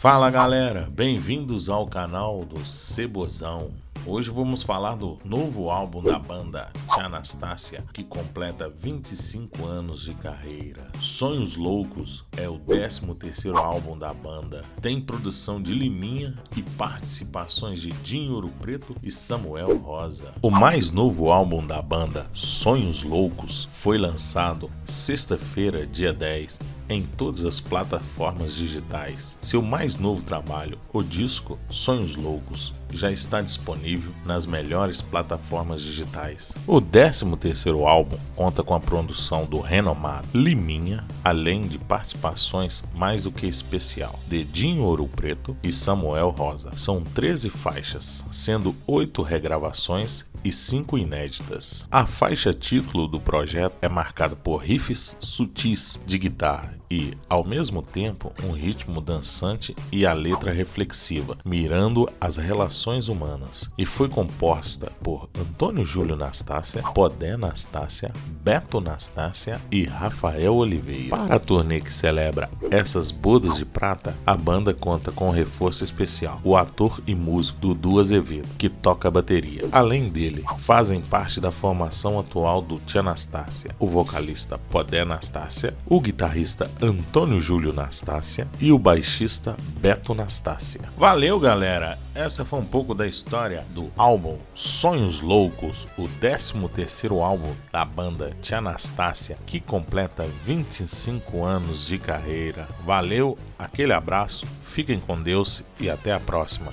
Fala galera, bem-vindos ao canal do Cebozão. Hoje vamos falar do novo álbum da banda Tia Anastácia, que completa 25 anos de carreira. Sonhos Loucos é o 13º álbum da banda. Tem produção de Liminha e participações de Dinho Ouro Preto e Samuel Rosa. O mais novo álbum da banda, Sonhos Loucos, foi lançado sexta-feira, dia 10, em todas as plataformas digitais. Seu mais novo trabalho, o disco Sonhos Loucos, já está disponível nas melhores plataformas digitais. O 13º álbum conta com a produção do renomado Liminha, além de participações mais do que especial de Dinho Ouro Preto e Samuel Rosa. São 13 faixas, sendo 8 regravações e 5 inéditas. A faixa título do projeto é marcada por riffs sutis de guitarra e, ao mesmo tempo, um ritmo dançante e a letra reflexiva, mirando as relações humanas, e foi composta por Antônio Júlio Nastácia, Podé Nastácia, Beto Nastácia e Rafael Oliveira. Para a turnê que celebra essas bodas de prata, a banda conta com um reforço especial, o ator e músico Dudu Azevedo, que toca bateria. Além dele, fazem parte da formação atual do Tia Anastácia, o vocalista Podé Nastácia, o guitarrista Antônio Júlio Nastácia e o baixista Beto Nastácia. Valeu, galera! Essa foi um pouco da história do álbum Sonhos Loucos, o 13º álbum da banda Tia Anastácia, que completa 25 anos de carreira. Valeu, aquele abraço, fiquem com Deus e até a próxima.